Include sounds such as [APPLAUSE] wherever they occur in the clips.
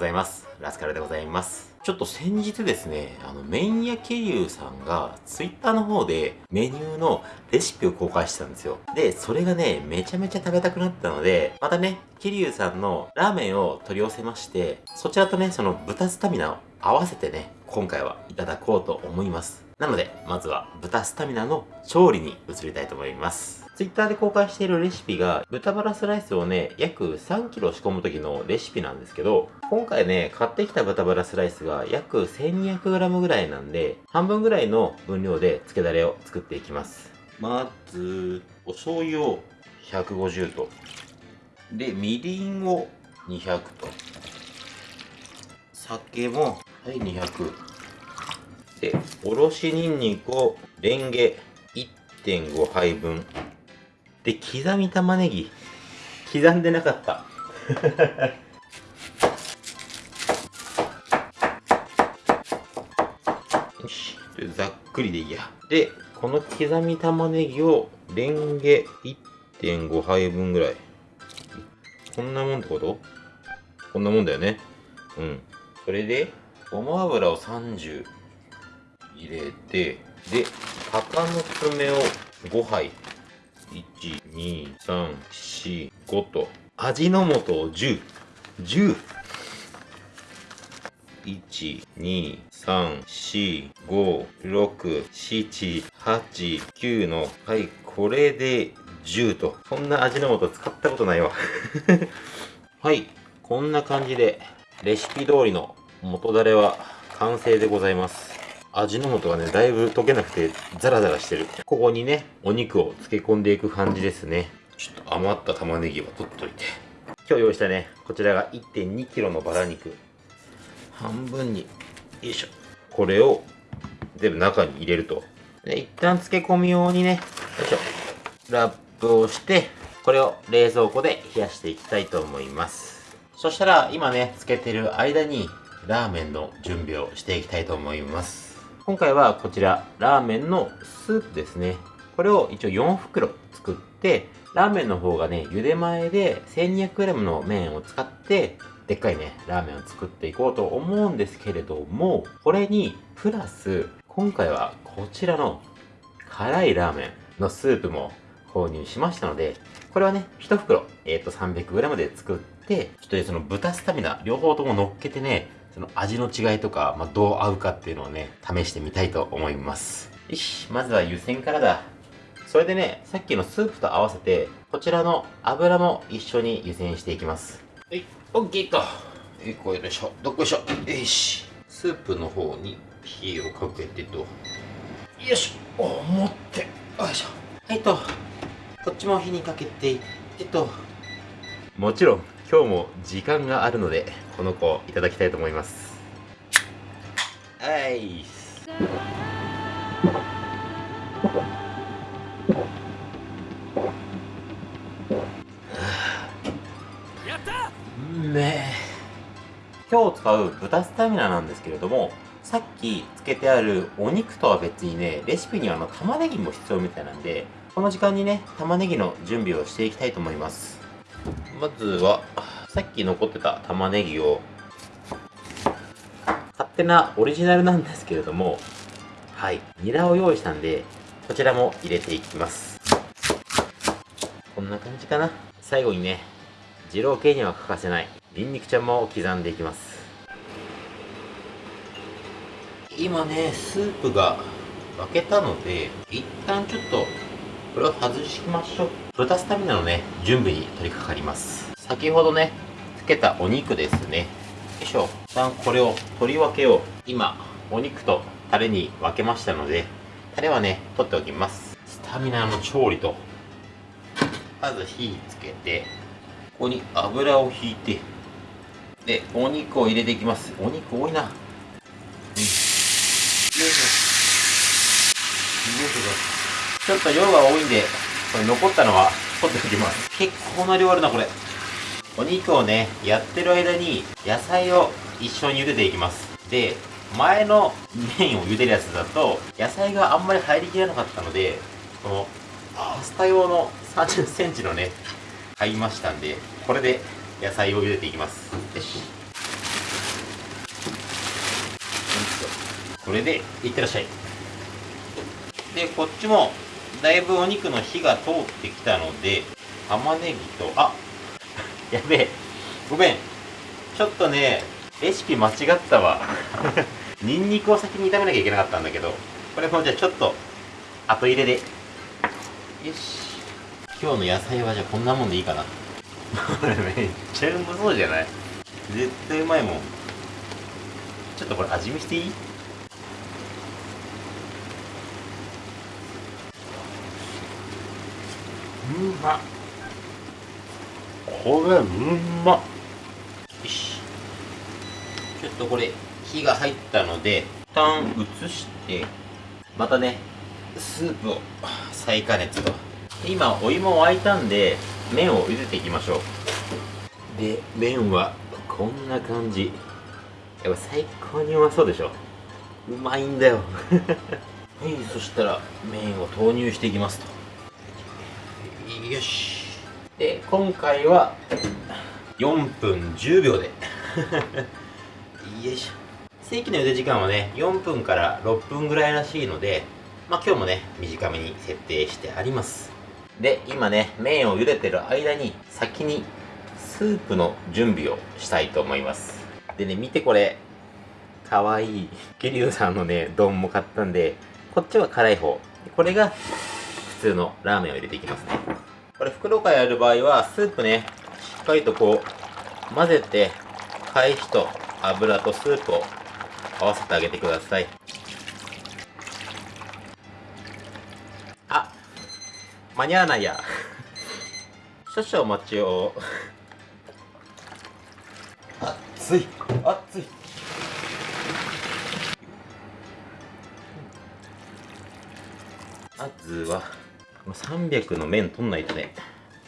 ございます。ラスカルでございます。ちょっと先日ですね、あの、麺屋ケリュウさんが、ツイッターの方でメニューのレシピを公開してたんですよ。で、それがね、めちゃめちゃ食べたくなったので、またね、ケリュウさんのラーメンを取り寄せまして、そちらとね、その豚スタミナを合わせてね、今回はいただこうと思います。なので、まずは豚スタミナの調理に移りたいと思います。Twitter で公開しているレシピが、豚バラスライスをね、約 3kg 仕込む時のレシピなんですけど、今回ね、買ってきた豚バラスライスが約 1200g ぐらいなんで、半分ぐらいの分量で漬けだれを作っていきます。まず、お醤油を150と。で、みりんを200と。酒も、はい、200。で、おろしにんにくをレンゲ1.5杯分。で、刻み玉ねぎ。刻んでなかった。[LAUGHS] よし。ざっくりでいいや。で、この刻み玉ねぎをレンゲ1.5杯分ぐらい。こんなもんってこと？こんなもんだよね。うん。それで、ごま油を30入れて、で、鷹の爪を5杯。1、2、3、4、5と。味の素を10。10。1、2、3、4、5、6、7、8、9の、はい、これで10と。そんな味の素使ったことないわ [LAUGHS] はい、こんな感じで、レシピ通りの元だれは完成でございます。味の素がね、だいぶ溶けなくてザラザラしてる。ここにね、お肉を漬け込んでいく感じですね。ちょっと余った玉ねぎは取っといて。今日用意したね、こちらが 1.2kg のバラ肉。半分に、よいしょ。これを全部中に入れると。で、一旦漬け込み用にね、よいしょ。ラップをして、これを冷蔵庫で冷やしていきたいと思います。そしたら、今ね、漬けてる間に、ラーメンの準備をしていきたいと思います。今回はこちら、ラーメンのスープですね。これを一応4袋作って、ラーメンの方がね、茹で前で 1200g の麺を使って、でっかいね、ラーメンを作っていこうと思うんですけれども、これに、プラス、今回はこちらの辛いラーメンのスープも購入しましたので、これはね、1袋、えっ、ー、と 300g で作って、ちょっと、その豚スタミナ、両方とも乗っけてね、その味の違いとか、まあ、どう合うかっていうのをね、試してみたいと思います。よし、まずは湯煎からだ。それでね、さっきのスープと合わせて、こちらの油も一緒に湯煎していきます。はい、オッケーと。よいこよいしょ、どっこいしょ。よし。スープの方に火をかけてと。よいしょ。お、持って。よいしょ。はいと。こっちも火にかけていってと。もちろん、今日も時間があるのでこの子をいただきたいと思います。はいやっため今日使う豚スタミナなんですけれどもさっきつけてあるお肉とは別にねレシピにはあの玉ねぎも必要みたいなんでこの時間にね玉ねぎの準備をしていきたいと思いますまずは、さっき残ってた玉ねぎを、勝手なオリジナルなんですけれども、はい、ニラを用意したんで、こちらも入れていきます。こんな感じかな。最後にね、二郎系には欠かせない、ニンニクちゃんも刻んでいきます。今ね、スープが沸けたので、一旦ちょっとこれを外しましょう。豚スタミナのね、準備に取り掛かります。先ほどね、つけたお肉ですね。よいしょ。一旦これを取り分けよう。今、お肉とタレに分けましたので、タレはね、取っておきます。スタミナの調理と、まず火つけて、ここに油をひいて、で、お肉を入れていきます。お肉多いな。うん。よいしょ。よいしょ。ちょっと量が多いんで、これ残ったのは取っておきます。結構な量あるなこれ。お肉をねやってる間に野菜を一緒に茹でていきます。で前の麺を茹でるやつだと野菜があんまり入りきらなかったのでこのパスタ用の3 0ンチのね買いましたんでこれで野菜を茹でていきます。よし。これでいってらっしゃい。でこっちもだいぶお肉の火が通ってきたので玉ねぎとあ [LAUGHS] やべえ。ごめん。ちょっとねレシピ間違ったわ。[LAUGHS] ニンニクを先に炒めなきゃいけなかったんだけどこれもじゃあちょっと後入れで。よし。今日の野菜はじゃあこんなもんでいいかな。[LAUGHS] めっちゃうまそうじゃない？絶対うまいもん。ちょっとこれ味見していい？まっこれうま。っよし。ちょっとこれ火が入ったので一旦移してまたねスープを再加熱と。今お湯も沸いたんで麺を茹でていきましょう。で麺はこんな感じ。やっぱ最高にうまそうでしょ。うまいんだよ。[LAUGHS] はいそしたら麺を投入していきますとよし。で今回は4分10秒で。よいしょ。正規の茹で時間はね4分から6分ぐらいらしいのでまあ今日もね短めに設定してあります。で今ね麺を茹でてる間に先にスープの準備をしたいと思います。でね見てこれ。かわいい。桐生さんのね丼も買ったんでこっちは辛い方。これが普通のラーメンを入れていきますねこれ袋からやる場合はスープねしっかりとこう混ぜて返しと油とスープを合わせてあげてください。あ間に合わないや。[LAUGHS] 少々お待ちを。熱い熱い。まずは300の麺取んないとね。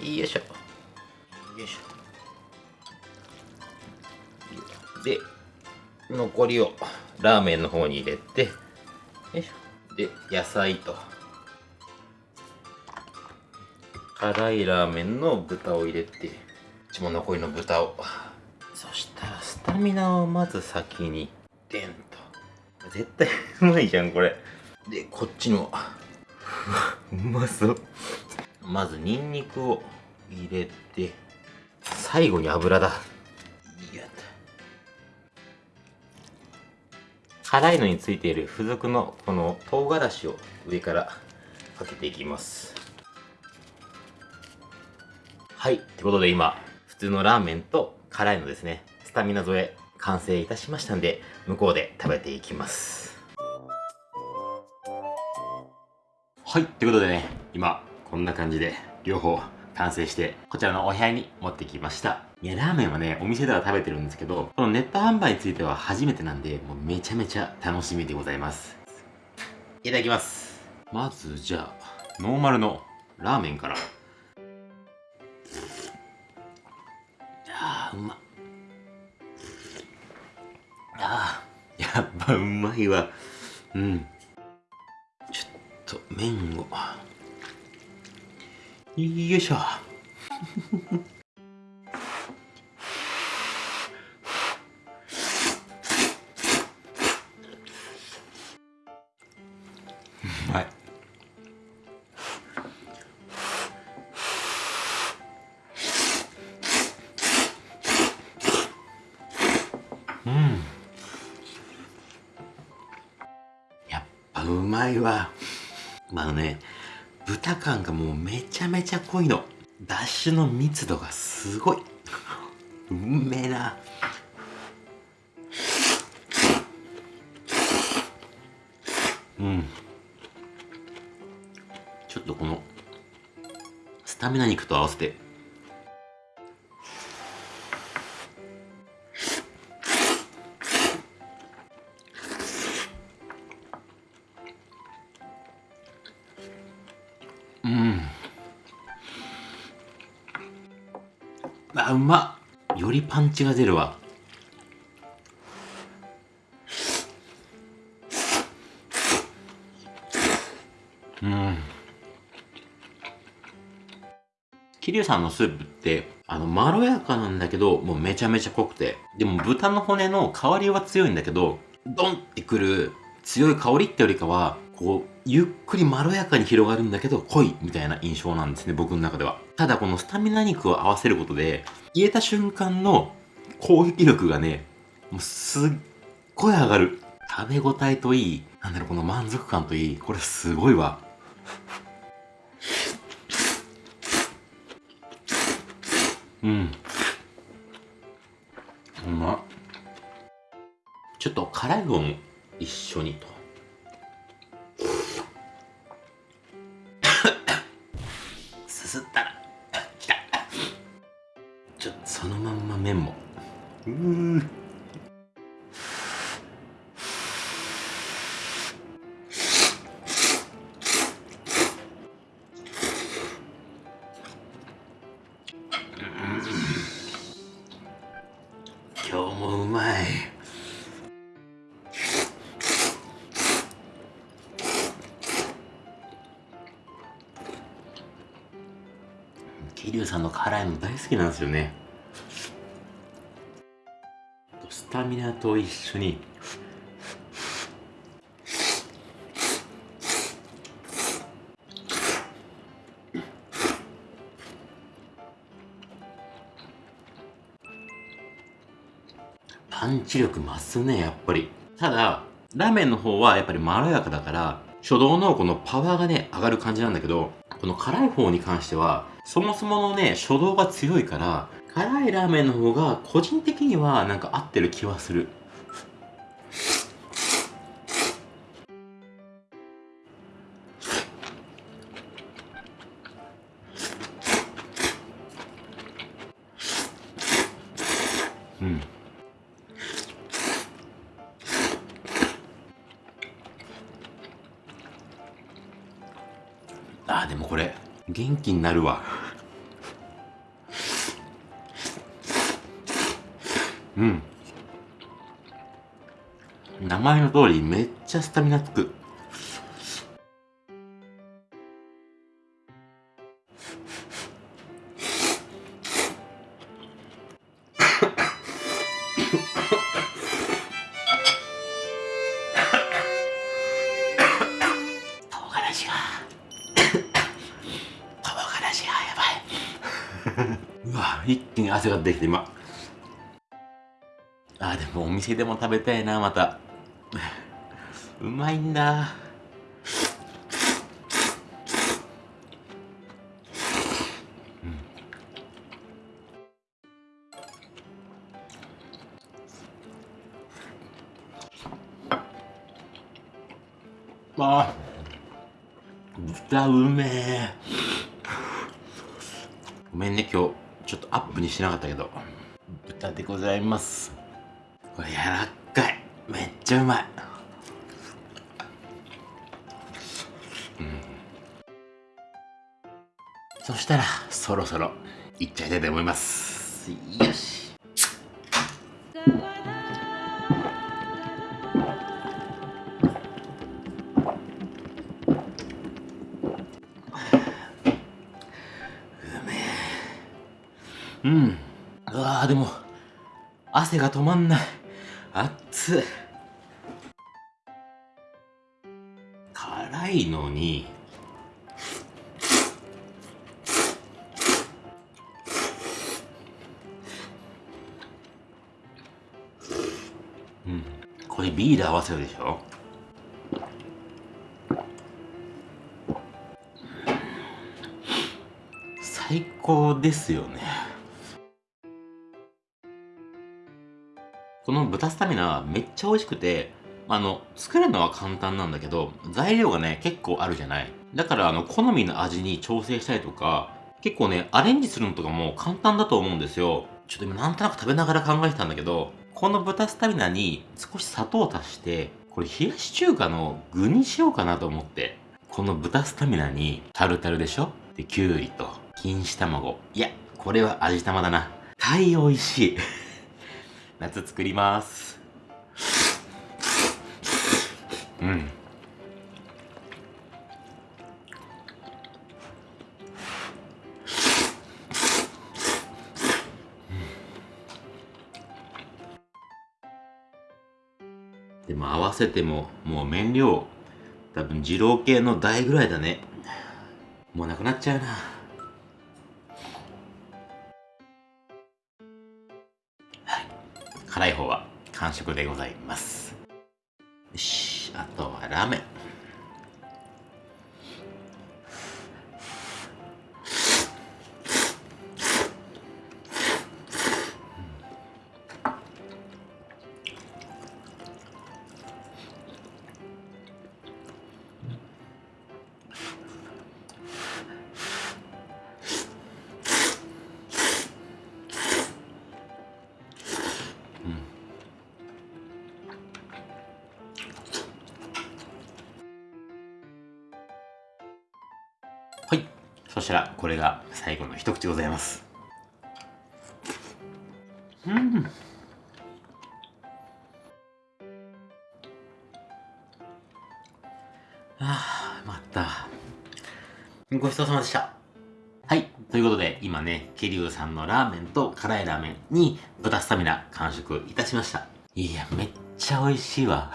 よいしょ。よいしょ。で残りをラーメンの方に入れてよいしょ。で野菜と。辛いラーメンの豚を入れてうちも残りの豚を。そしたらスタミナをまず先に。デンと。絶対うまいじゃんこれ。でこっちのうまそう。まずニンニクを入れて最後に油だ。やった辛いのについている付属のこの唐辛子を上からかけていきます。はい。ってことで今普通のラーメンと辛いのですね。スタミナ添え完成いたしましたんで向こうで食べていきます。はいってことでね今こんな感じで両方完成してこちらのお部屋に持ってきました。いやラーメンはねお店では食べてるんですけどこのネット販売については初めてなんでもうめちゃめちゃ楽しみでございます。いただきます。まずじゃあノーマルのラーメンから。あーうま。っあやっぱうまいわ。うん。麺を。よいしょ。うまい。うん。やっぱうまいわ。感がもうめちゃめちゃ濃いの。だしの密度がすごい。うめえな。うん。ちょっとこのスタミナ肉と合わせて。パンチが出るわ。うん。桐生さんのスープってあのまろやかなんだけどもうめちゃめちゃ濃くて。でも豚の骨の香りは強いんだけどドンってくる強い香りってよりかはこうゆっくりまろやかに広がるんだけど濃いみたいな印象なんですね僕の中では。ただこのスタミナ肉を合わせることで入れた瞬間の攻撃力がねもうすっごい上がる。食べ応えといいなんだろうこの満足感といいこれすごいわ。うん。うま。ちょっと辛い方も一緒にと。桐生さんの辛いの大好きなんですよね。スタミナと一緒にパンチ力増すねやっぱり。ただラーメンの方はやっぱりまろやかだから初動のこのパワーがね上がる感じなんだけどこの辛い方に関してはそもそものね初動が強いから辛いラーメンの方が個人的にはなんか合ってる気はする。うん。あーでもこれ元気になるわ。うん。名前の通りめっちゃスタミナつく。一気に汗が出てきて今。あでもお店でも食べたいなまた。うまいんだ。うん。あ。豚うめえ。ごめんね今日。ちょっとアップにしてなかったけど。豚でございます。これ柔らっかい。めっちゃうまい。うん。そしたらそろそろいっちゃいたいと思います。よし。うん。うわーでも汗が止まんない。熱っ辛いのに。うん。これビール合わせるでしょ？最高ですよね。の豚スタミナめっちゃ美味しくてあの作るのは簡単なんだけど材料がね結構あるじゃない。だからあの好みの味に調整したりとか結構ねアレンジするのとかも簡単だと思うんですよ。ちょっと今なんとなく食べながら考えてたんだけどこの豚スタミナに少し砂糖を足してこれ冷やし中華の具にしようかなと思ってこの豚スタミナにタルタルでしょ？できゅうりと錦糸卵。いやこれは味玉だな。タイ美味しい。夏作りますうんでも合わせても、もう麺量、多分二郎系の倍ぐらいだね。もうなくなっちゃうな。辛い方は完食でございます。よし、あとはラーメン。そしたら、これが最後の一口でございます。うん。ああ、また。ごちそうさまでした。はい。ということで、今ね、ケリュウさんのラーメンと辛いラーメンに豚スタミナ完食いたしました。いや、めっちゃ美味しいわ。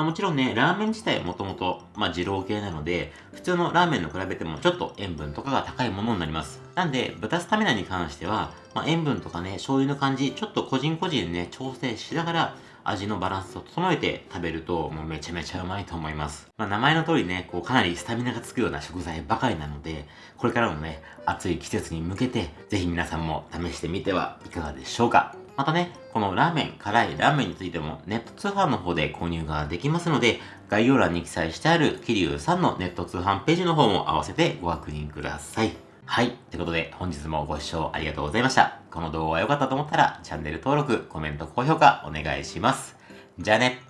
まあ、もちろんね、ラーメン自体もともと、まあ、二郎系なので、普通のラーメンと比べてもちょっと塩分とかが高いものになります。なんで、豚スタミナに関しては、まあ、塩分とかね、醤油の感じ、ちょっと個人個人ね、調整し na がら、味のバランスを整えて食べると、もうめちゃめちゃうまいと思います。まあ、名前の通りね、こうかなりスタミナがつくような食材ばかりなので、これからのね、暑い季節に向けて、ぜひ皆さんも試してみてはいかがでしょうか。またね、このラーメン、辛いラーメンについてもネット通販の方で購入ができますので、概要欄に記載してある桐生さんのネット通販ページの方も合わせてご確認ください。はい。ということで、本日もご視聴ありがとうございました。この動画が良かったと思ったら、チャンネル登録、コメント、高評価お願いします。じゃあね。